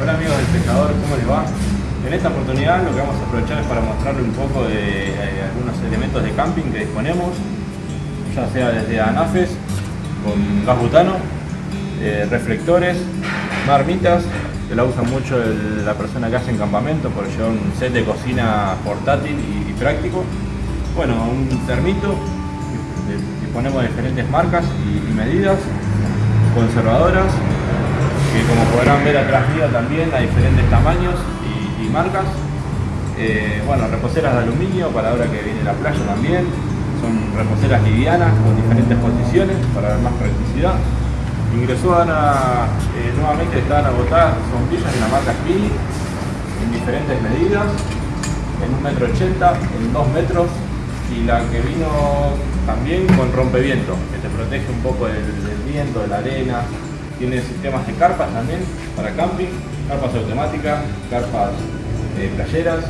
Hola amigos del pescador, ¿cómo les va? En esta oportunidad lo que vamos a aprovechar es para mostrarles un poco de eh, algunos elementos de camping que disponemos, ya sea desde anafes con gas butano, eh, reflectores, marmitas, que la usa mucho la persona que hace en campamento por llevar un set de cocina portátil y, práctico. Bueno, un termito, disponemos de diferentes marcas y medidas, conservadoras, que como podrán ver atrás mío también hay diferentes tamaños y, marcas. Eh, bueno, reposeras de aluminio para ahora que viene la playa también. Son reposeras livianas con diferentes posiciones para dar más practicidad. Ingresó Ana, eh, nuevamente estaban agotadas sombrillas de la marca Spini en diferentes medidas, en 1,80 metro, ochenta, en 2 metros y la que vino también con rompeviento, que te protege un poco del viento, de la arena. Tiene sistemas de carpas también para camping, carpas automáticas, carpas eh, playeras,